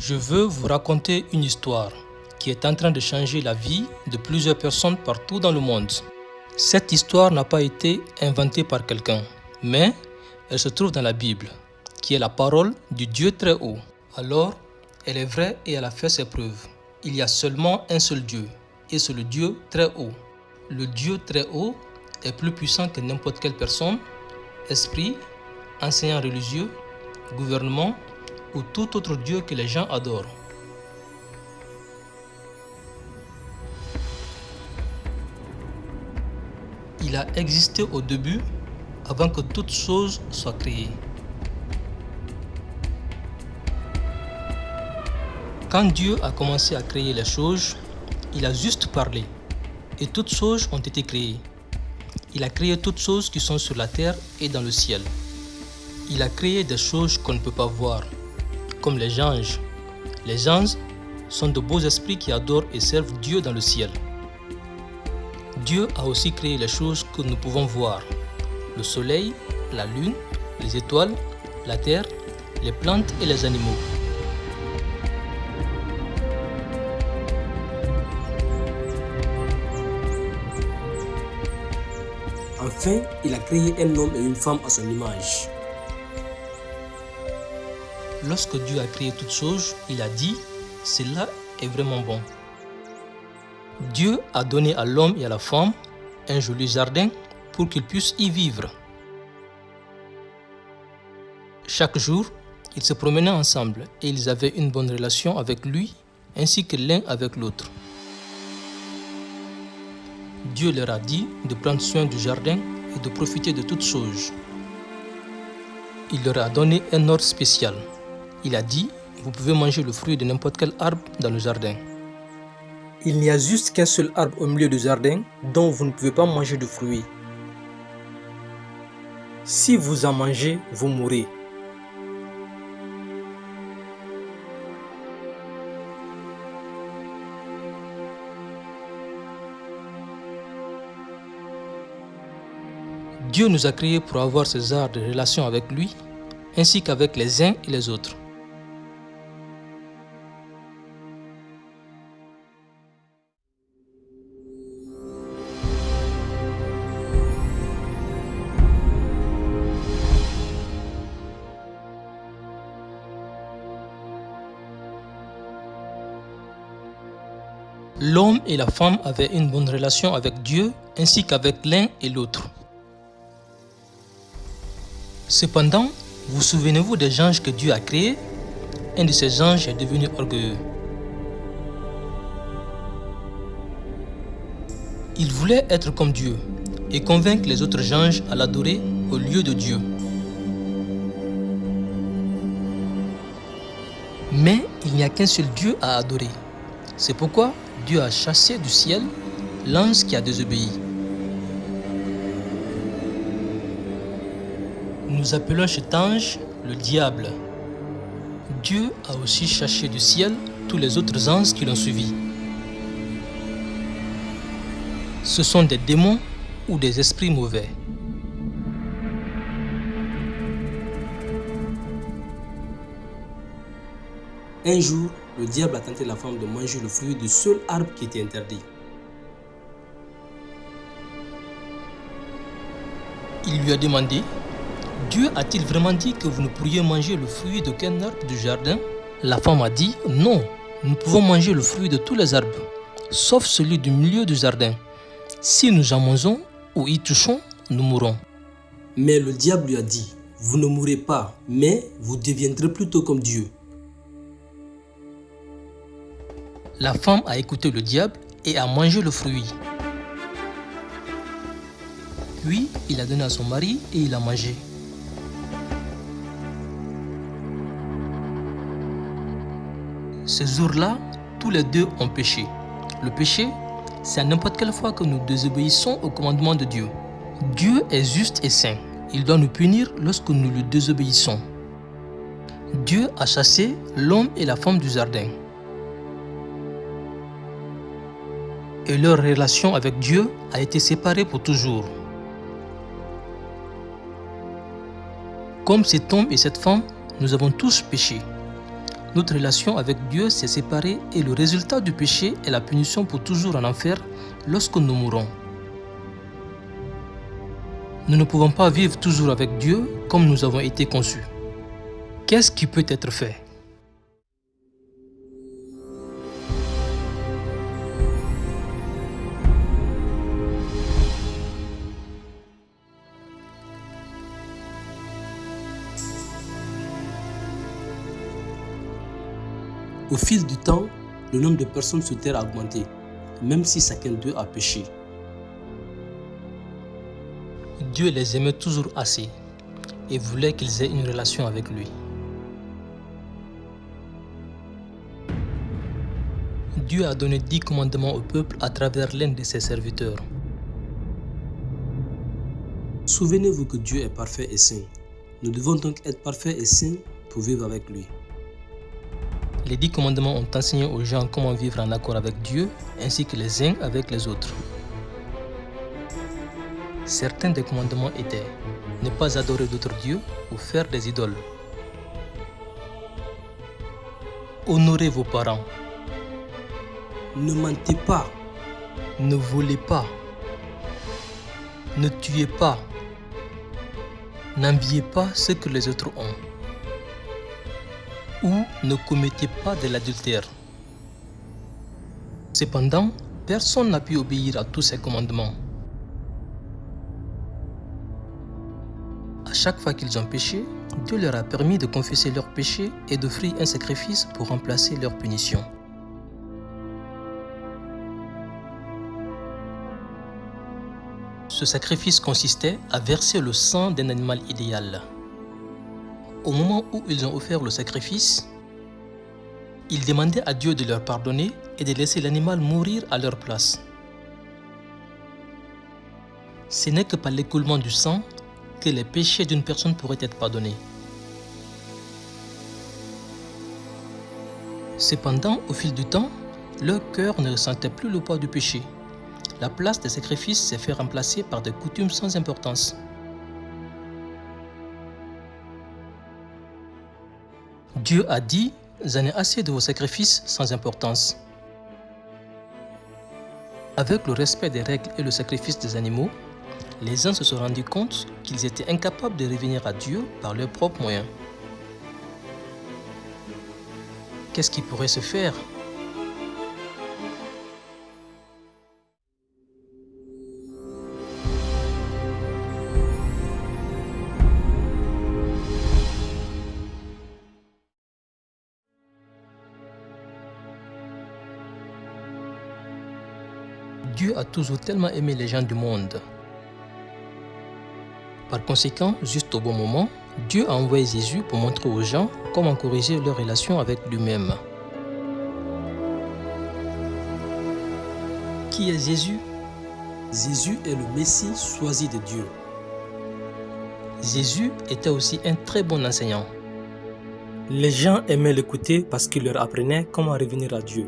Je veux vous raconter une histoire qui est en train de changer la vie de plusieurs personnes partout dans le monde. Cette histoire n'a pas été inventée par quelqu'un, mais elle se trouve dans la Bible, qui est la parole du Dieu très haut. Alors, elle est vraie et elle a fait ses preuves. Il y a seulement un seul Dieu, et c'est le Dieu très haut. Le Dieu très haut est plus puissant que n'importe quelle personne, esprit, enseignant religieux, gouvernement ou tout autre Dieu que les gens adorent. Il a existé au début avant que toute chose soit créée. Quand Dieu a commencé à créer les choses, il a juste parlé et toutes choses ont été créées. Il a créé toutes choses qui sont sur la terre et dans le ciel. Il a créé des choses qu'on ne peut pas voir, comme les anges. Les anges sont de beaux esprits qui adorent et servent Dieu dans le ciel. Dieu a aussi créé les choses que nous pouvons voir. Le soleil, la lune, les étoiles, la terre, les plantes et les animaux. Enfin, il a créé un homme et une femme à son image. Lorsque Dieu a créé toutes choses, il a dit, cela est vraiment bon. Dieu a donné à l'homme et à la femme un joli jardin pour qu'ils puissent y vivre. Chaque jour, ils se promenaient ensemble et ils avaient une bonne relation avec lui ainsi que l'un avec l'autre. Dieu leur a dit de prendre soin du jardin et de profiter de toutes choses. Il leur a donné un ordre spécial. Il a dit, vous pouvez manger le fruit de n'importe quel arbre dans le jardin. Il n'y a juste qu'un seul arbre au milieu du jardin dont vous ne pouvez pas manger de fruits. Si vous en mangez, vous mourrez. Dieu nous a créés pour avoir ces arts de relation avec lui, ainsi qu'avec les uns et les autres. Et la femme avaient une bonne relation avec Dieu ainsi qu'avec l'un et l'autre. Cependant, vous souvenez-vous des anges que Dieu a créés? Un de ces anges est devenu orgueilleux. Il voulait être comme Dieu et convaincre les autres anges à l'adorer au lieu de Dieu. Mais il n'y a qu'un seul Dieu à adorer. C'est pourquoi Dieu a chassé du ciel l'ange qui a désobéi. Nous appelons cet ange le diable. Dieu a aussi chassé du ciel tous les autres anges qui l'ont suivi. Ce sont des démons ou des esprits mauvais. Un jour, le diable a tenté la femme de manger le fruit du seul arbre qui était interdit. Il lui a demandé, Dieu a-t-il vraiment dit que vous ne pourriez manger le fruit d'aucun arbre du jardin? La femme a dit, non, nous pouvons manger le fruit de tous les arbres, sauf celui du milieu du jardin. Si nous en mangeons ou y touchons, nous mourrons. Mais le diable lui a dit, vous ne mourrez pas, mais vous deviendrez plutôt comme Dieu. La femme a écouté le diable et a mangé le fruit. Puis, il a donné à son mari et il a mangé. Ces jours-là, tous les deux ont péché. Le péché, c'est à n'importe quelle fois que nous désobéissons au commandement de Dieu. Dieu est juste et saint. Il doit nous punir lorsque nous lui désobéissons. Dieu a chassé l'homme et la femme du jardin. Et leur relation avec Dieu a été séparée pour toujours. Comme cet homme et cette femme, nous avons tous péché. Notre relation avec Dieu s'est séparée et le résultat du péché est la punition pour toujours en enfer lorsque nous mourrons. Nous ne pouvons pas vivre toujours avec Dieu comme nous avons été conçus. Qu'est-ce qui peut être fait? Au fil du temps, le nombre de personnes sur terre a augmenté, même si chacun d'eux a péché. Dieu les aimait toujours assez et voulait qu'ils aient une relation avec lui. Dieu a donné dix commandements au peuple à travers l'un de ses serviteurs. Souvenez-vous que Dieu est parfait et saint. Nous devons donc être parfaits et saints pour vivre avec lui. Les dix commandements ont enseigné aux gens comment vivre en accord avec Dieu ainsi que les uns avec les autres. Certains des commandements étaient ne pas adorer d'autres dieux ou faire des idoles. Honorez vos parents. Ne mentez pas. Ne volez pas. Ne tuez pas. N'enviez pas ce que les autres ont. Ou ne commettez pas de l'adultère. Cependant, personne n'a pu obéir à tous ces commandements. À chaque fois qu'ils ont péché, Dieu leur a permis de confesser leurs péchés et d'offrir un sacrifice pour remplacer leur punition. Ce sacrifice consistait à verser le sang d'un animal idéal. Au moment où ils ont offert le sacrifice, ils demandaient à Dieu de leur pardonner et de laisser l'animal mourir à leur place. Ce n'est que par l'écoulement du sang que les péchés d'une personne pourraient être pardonnés. Cependant, au fil du temps, leur cœur ne ressentait plus le poids du péché. La place des sacrifices s'est fait remplacer par des coutumes sans importance. Dieu a dit, j'en ai assez de vos sacrifices sans importance. Avec le respect des règles et le sacrifice des animaux, les uns se sont rendus compte qu'ils étaient incapables de revenir à Dieu par leurs propres moyens. Qu'est-ce qui pourrait se faire? Dieu a toujours tellement aimé les gens du monde. Par conséquent, juste au bon moment, Dieu a envoyé Jésus pour montrer aux gens comment corriger leur relation avec lui-même. Qui est Jésus? Jésus est le Messie choisi de Dieu. Jésus était aussi un très bon enseignant. Les gens aimaient l'écouter parce qu'il leur apprenait comment revenir à Dieu.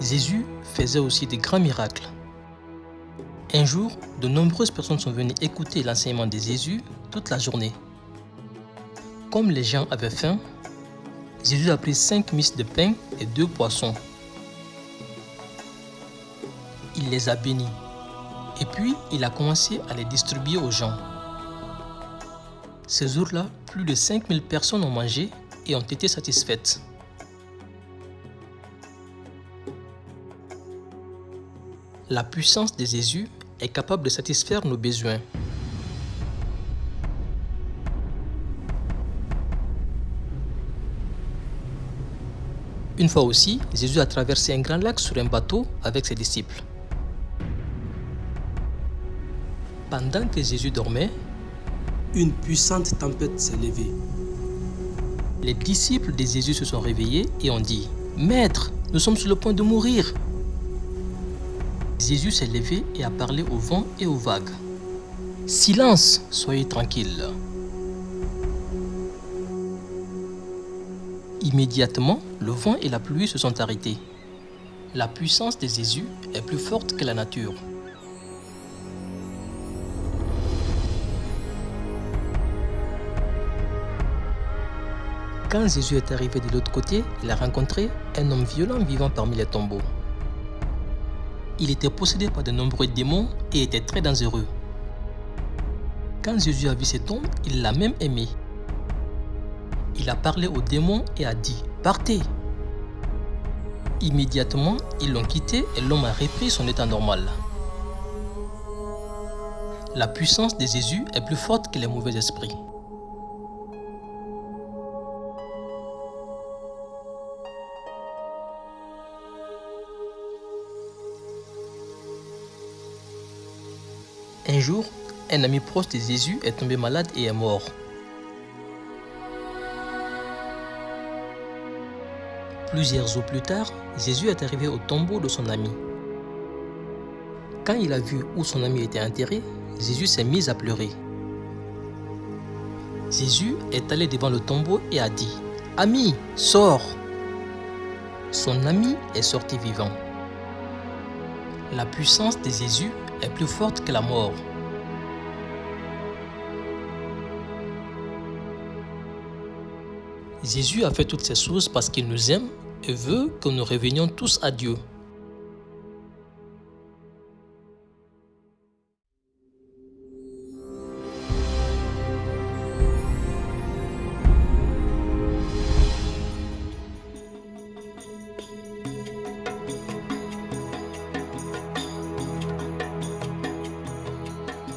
Jésus faisait aussi de grands miracles. Un jour, de nombreuses personnes sont venues écouter l'enseignement de Jésus toute la journée. Comme les gens avaient faim, Jésus a pris cinq mises de pain et deux poissons. Il les a bénis et puis il a commencé à les distribuer aux gens. Ces jours-là, plus de 5000 personnes ont mangé et ont été satisfaites. La puissance de Jésus est capable de satisfaire nos besoins. Une fois aussi, Jésus a traversé un grand lac sur un bateau avec ses disciples. Pendant que Jésus dormait, une puissante tempête s'est levée. Les disciples de Jésus se sont réveillés et ont dit, Maître, nous sommes sur le point de mourir. Jésus s'est levé et a parlé au vent et aux vagues. Silence, soyez tranquilles. Immédiatement, le vent et la pluie se sont arrêtés. La puissance de Jésus est plus forte que la nature. Quand Jésus est arrivé de l'autre côté, il a rencontré un homme violent vivant parmi les tombeaux. Il était possédé par de nombreux démons et était très dangereux. Quand Jésus a vu cet homme, il l'a même aimé. Il a parlé aux démons et a dit « Partez !» Immédiatement, ils l'ont quitté et l'homme a repris son état normal. La puissance de Jésus est plus forte que les mauvais esprits. Un jour, un ami proche de Jésus est tombé malade et est mort. Plusieurs jours plus tard, Jésus est arrivé au tombeau de son ami. Quand il a vu où son ami était enterré, Jésus s'est mis à pleurer. Jésus est allé devant le tombeau et a dit « Ami, sors !» Son ami est sorti vivant. La puissance de Jésus est plus forte que la mort. Jésus a fait toutes ces choses parce qu'il nous aime et veut que nous revenions tous à Dieu.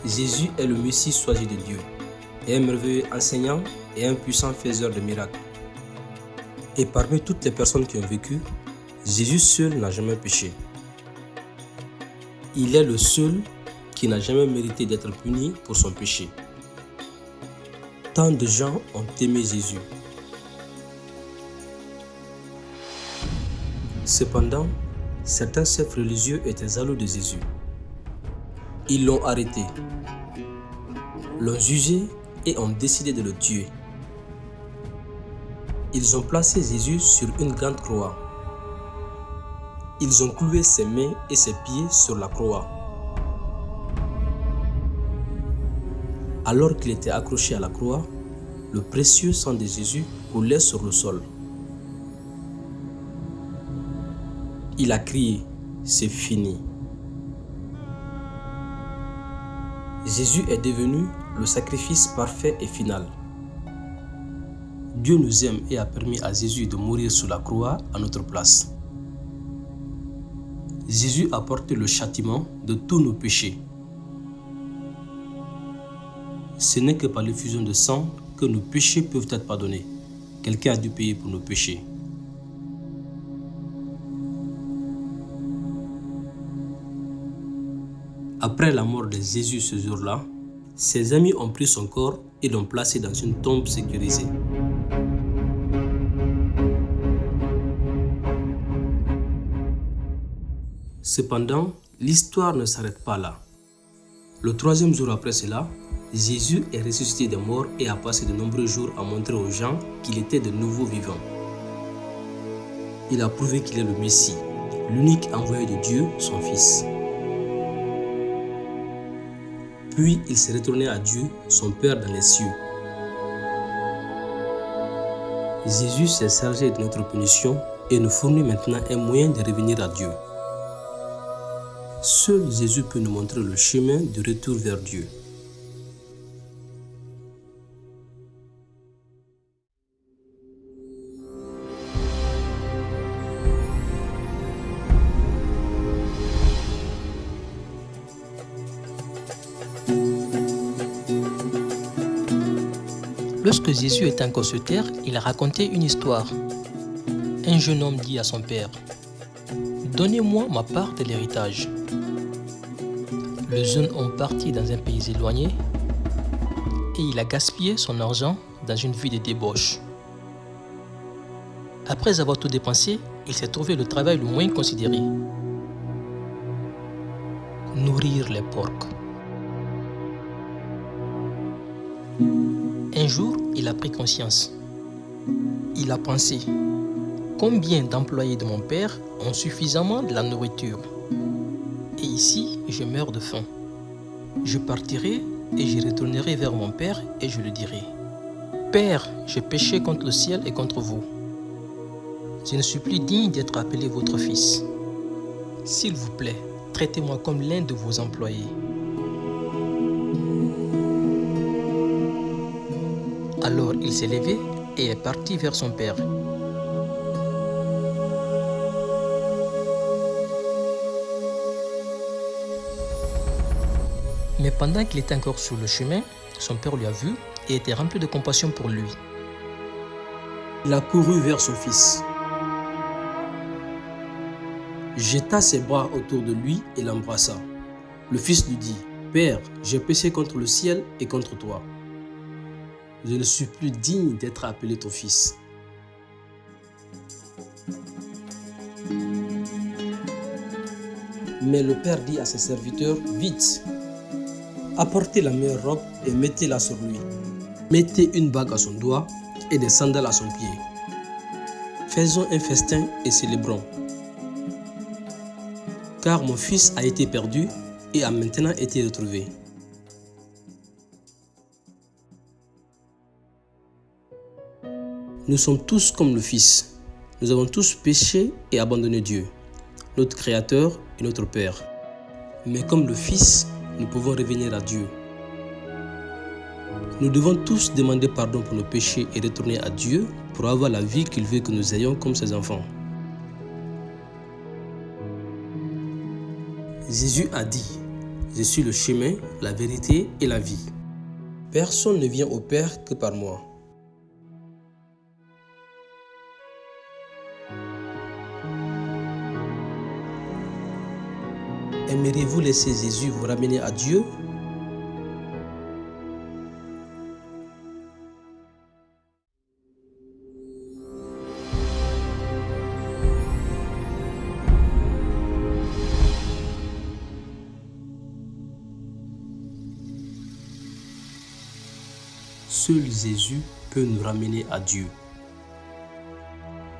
Jésus est le Messie choisi de Dieu, un merveilleux enseignant et un puissant faiseur de miracles. Et parmi toutes les personnes qui ont vécu, Jésus seul n'a jamais péché. Il est le seul qui n'a jamais mérité d'être puni pour son péché. Tant de gens ont aimé Jésus. Cependant, certains chefs religieux étaient jaloux de Jésus. Ils l'ont arrêté, l'ont jugé et ont décidé de le tuer. Ils ont placé Jésus sur une grande croix. Ils ont cloué ses mains et ses pieds sur la croix. Alors qu'il était accroché à la croix, le précieux sang de Jésus coulait sur le sol. Il a crié, c'est fini. Jésus est devenu le sacrifice parfait et final. Dieu nous aime et a permis à Jésus de mourir sous la croix à notre place. Jésus a porté le châtiment de tous nos péchés. Ce n'est que par l'effusion de sang que nos péchés peuvent être pardonnés. Quelqu'un a dû payer pour nos péchés. Après la mort de Jésus ce jour-là, ses amis ont pris son corps et l'ont placé dans une tombe sécurisée. Cependant, l'histoire ne s'arrête pas là. Le troisième jour après cela, Jésus est ressuscité des morts et a passé de nombreux jours à montrer aux gens qu'il était de nouveau vivant. Il a prouvé qu'il est le Messie, l'unique envoyé de Dieu, son Fils. Puis il s'est retourné à Dieu, son Père dans les cieux. Jésus s'est chargé de notre punition et nous fournit maintenant un moyen de revenir à Dieu. Seul Jésus peut nous montrer le chemin de retour vers Dieu. Lorsque Jésus était encore sur terre, il a raconté une histoire. Un jeune homme dit à son père, « Donnez-moi ma part de l'héritage. » Le jeune homme partit dans un pays éloigné et il a gaspillé son argent dans une vie de débauche. Après avoir tout dépensé, il s'est trouvé le travail le moins considéré. Nourrir les porcs. Un jour, il a pris conscience. Il a pensé, combien d'employés de mon père ont suffisamment de la nourriture? Et ici, je meurs de faim. Je partirai et je retournerai vers mon père et je le dirai. Père, j'ai péché contre le ciel et contre vous. Je ne suis plus digne d'être appelé votre fils. S'il vous plaît, traitez-moi comme l'un de vos employés. Alors il s'est levé et est parti vers son père. Mais pendant qu'il était encore sur le chemin, son père lui a vu et était rempli de compassion pour lui. Il a couru vers son fils, jeta ses bras autour de lui et l'embrassa. Le fils lui dit, Père, j'ai péché contre le ciel et contre toi. Je ne suis plus digne d'être appelé ton fils. Mais le père dit à ses serviteurs, Vite, apportez la meilleure robe et mettez-la sur lui. Mettez une bague à son doigt et des sandales à son pied. Faisons un festin et célébrons. Car mon fils a été perdu et a maintenant été retrouvé. Nous sommes tous comme le Fils. Nous avons tous péché et abandonné Dieu, notre Créateur et notre Père. Mais comme le Fils, nous pouvons revenir à Dieu. Nous devons tous demander pardon pour nos péchés et retourner à Dieu pour avoir la vie qu'il veut que nous ayons comme ses enfants. Jésus a dit, je suis le chemin, la vérité et la vie. Personne ne vient au Père que par moi. Aimeriez-vous laisser Jésus vous ramener à Dieu? Seul Jésus peut nous ramener à Dieu.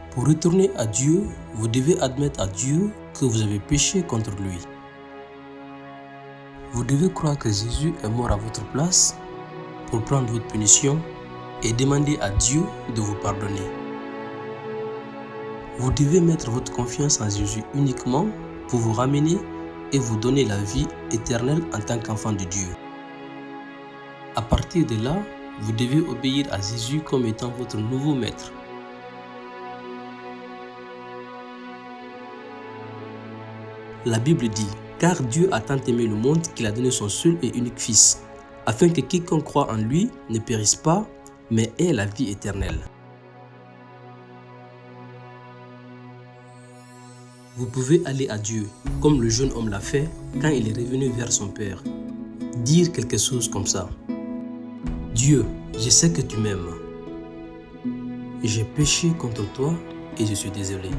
Pour retourner à Dieu, vous devez admettre à Dieu que vous avez péché contre lui. Vous devez croire que Jésus est mort à votre place pour prendre votre punition et demander à Dieu de vous pardonner. Vous devez mettre votre confiance en Jésus uniquement pour vous ramener et vous donner la vie éternelle en tant qu'enfant de Dieu. À partir de là, vous devez obéir à Jésus comme étant votre nouveau maître. La Bible dit car Dieu a tant aimé le monde qu'il a donné son seul et unique Fils, afin que quiconque croit en lui ne périsse pas, mais ait la vie éternelle. Vous pouvez aller à Dieu, comme le jeune homme l'a fait quand il est revenu vers son Père. Dire quelque chose comme ça. Dieu, je sais que tu m'aimes. J'ai péché contre toi et je suis désolé.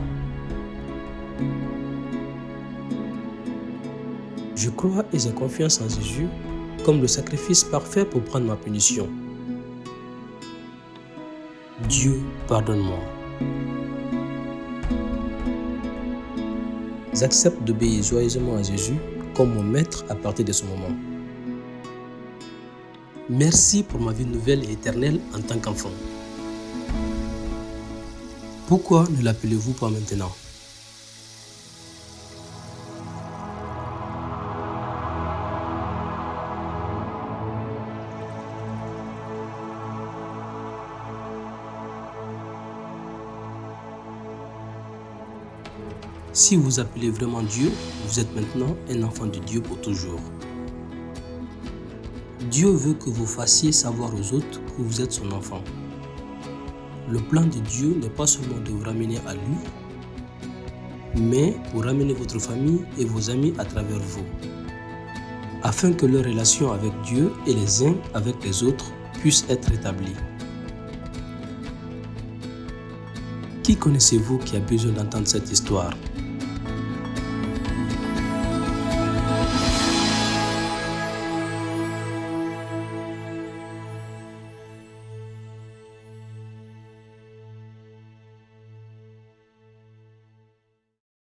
Je crois et j'ai confiance en Jésus comme le sacrifice parfait pour prendre ma punition. Dieu, pardonne-moi. J'accepte d'obéir joyeusement à Jésus comme mon maître à partir de ce moment. Merci pour ma vie nouvelle et éternelle en tant qu'enfant. Pourquoi ne l'appelez-vous pas maintenant? Si vous appelez vraiment Dieu, vous êtes maintenant un enfant de Dieu pour toujours. Dieu veut que vous fassiez savoir aux autres que vous êtes son enfant. Le plan de Dieu n'est pas seulement de vous ramener à lui, mais pour ramener votre famille et vos amis à travers vous, afin que leur relation avec Dieu et les uns avec les autres puisse être établie. Qui connaissez-vous qui a besoin d'entendre cette histoire?